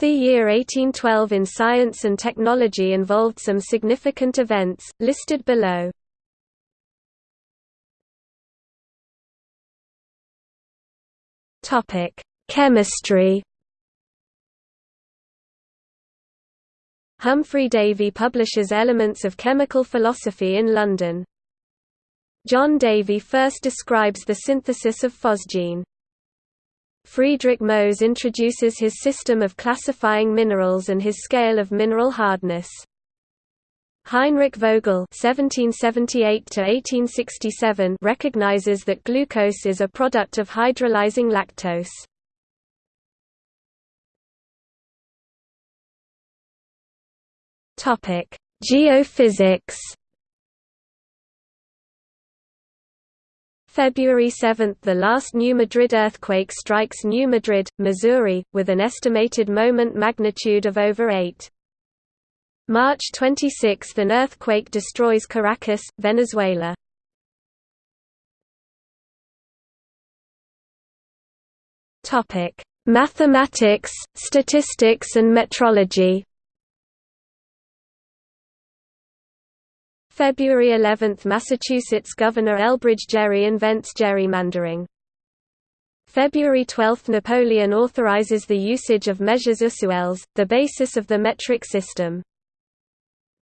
The year 1812 in science and technology involved some significant events, listed below. Chemistry Humphry Davy publishes Elements of Chemical Philosophy in London. John Davy first describes the synthesis of phosgene. Friedrich Mohs introduces his system of classifying minerals and his scale of mineral hardness. Heinrich Vogel (1778–1867) recognizes that glucose is a product of hydrolyzing lactose. Topic: Geophysics. February 7 – The last New Madrid earthquake strikes New Madrid, Missouri, with an estimated moment magnitude of over 8. March 26 – An earthquake destroys Caracas, Venezuela. Mathematics, statistics and metrology February 11 – Massachusetts Governor Elbridge Gerry invents gerrymandering. February 12 – Napoleon authorizes the usage of measures usuels, the basis of the metric system.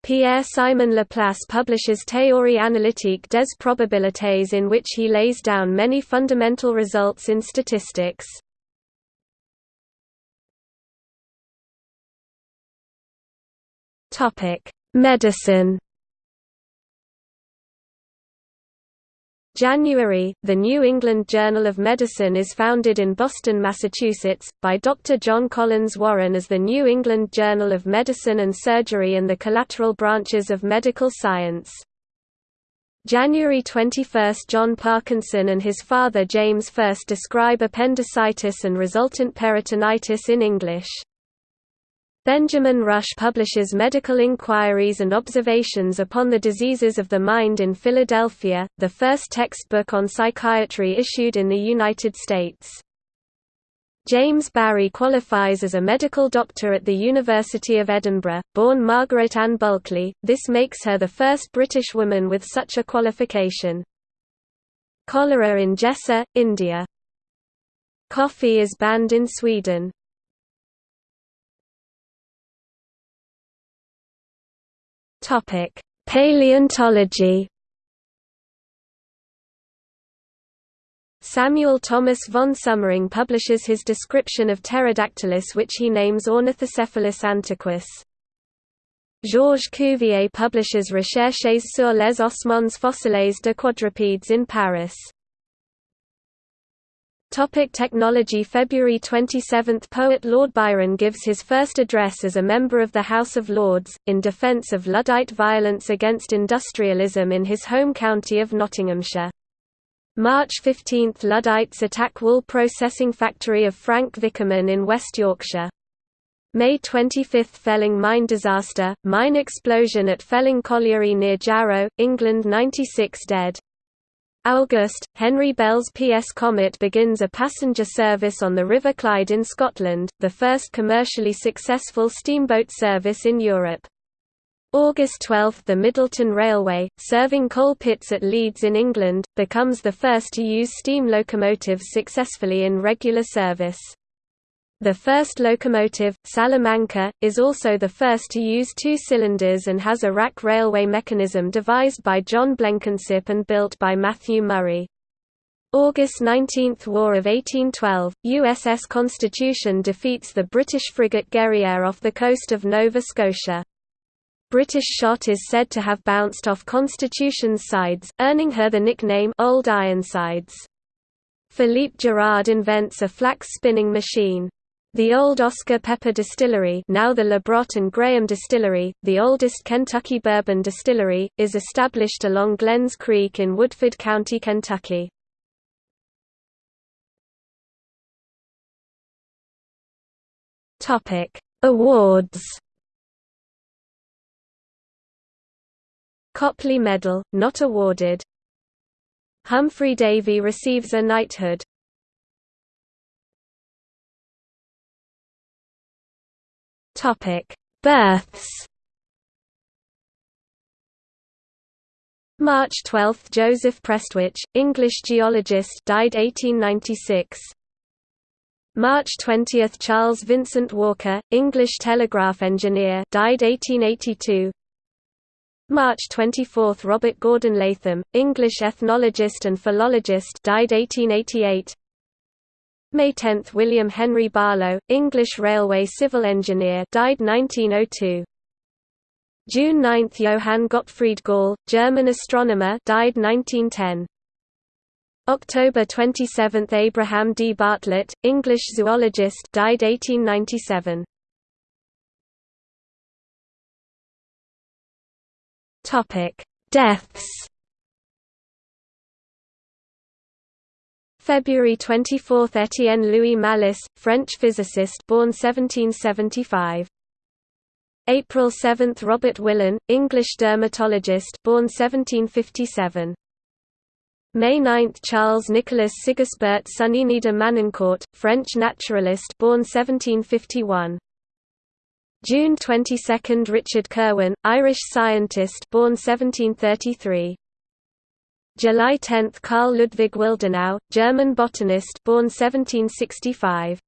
Pierre-Simon Laplace publishes Théorie analytique des probabilités in which he lays down many fundamental results in statistics. Medicine January, the New England Journal of Medicine is founded in Boston, Massachusetts, by Dr. John Collins Warren as the New England Journal of Medicine and Surgery and the collateral branches of medical science. January 21 – John Parkinson and his father James first describe appendicitis and resultant peritonitis in English. Benjamin Rush publishes medical inquiries and observations upon the diseases of the mind in Philadelphia, the first textbook on psychiatry issued in the United States. James Barry qualifies as a medical doctor at the University of Edinburgh, born Margaret Ann Bulkley, this makes her the first British woman with such a qualification. Cholera in Jessore, India. Coffee is banned in Sweden. Topic: Paleontology. Samuel Thomas von Sömmerring publishes his description of Pterodactylus which he names Ornithocephalus antiquus. Georges Cuvier publishes Recherches sur les ossements fossiles de quadrupèdes in Paris. Topic technology February 27 – Poet Lord Byron gives his first address as a member of the House of Lords, in defence of Luddite violence against industrialism in his home county of Nottinghamshire. March 15 – Luddites attack wool processing factory of Frank Vickerman in West Yorkshire. May 25 – Felling mine disaster, mine explosion at Felling Colliery near Jarrow, England 96 dead. August, Henry Bell's PS Comet begins a passenger service on the River Clyde in Scotland, the first commercially successful steamboat service in Europe. August 12 – The Middleton Railway, serving coal pits at Leeds in England, becomes the first to use steam locomotives successfully in regular service. The first locomotive, Salamanca, is also the first to use two cylinders and has a rack railway mechanism devised by John Blenkinsop and built by Matthew Murray. August 19 – War of 1812, USS Constitution defeats the British frigate Guerriere off the coast of Nova Scotia. British shot is said to have bounced off Constitution's sides, earning her the nickname Old Ironsides. Philippe Girard invents a flax spinning machine. The old Oscar Pepper Distillery now the Labrot and Graham Distillery, the oldest Kentucky bourbon distillery, is established along Glens Creek in Woodford County, Kentucky. Awards. Copley Medal, not awarded. Humphry Davy receives a knighthood Topic: Births. March 12 – Joseph Prestwich, English geologist died 1896 March 20 – Charles Vincent Walker, English telegraph engineer died 1882 March 24 – Robert Gordon Latham, English ethnologist and philologist died 1888 May 10 – William Henry Barlow, English railway civil engineer died 1902 June 9 – Johann Gottfried Galle, German astronomer died 1910 October 27 – Abraham D. Bartlett, English zoologist died 1897 Topic: Deaths February 24 – Étienne Louis Malus, French physicist born 1775 April 7 – Robert Willan, English dermatologist born 1757. May 9 – Charles Nicolas Sigisbert Sonnini de Manoncourt, French naturalist born 1751. June 22 – Richard Kirwan, Irish scientist born 1733. July 10 – Carl Ludwig Willdenow, German botanist born 1765.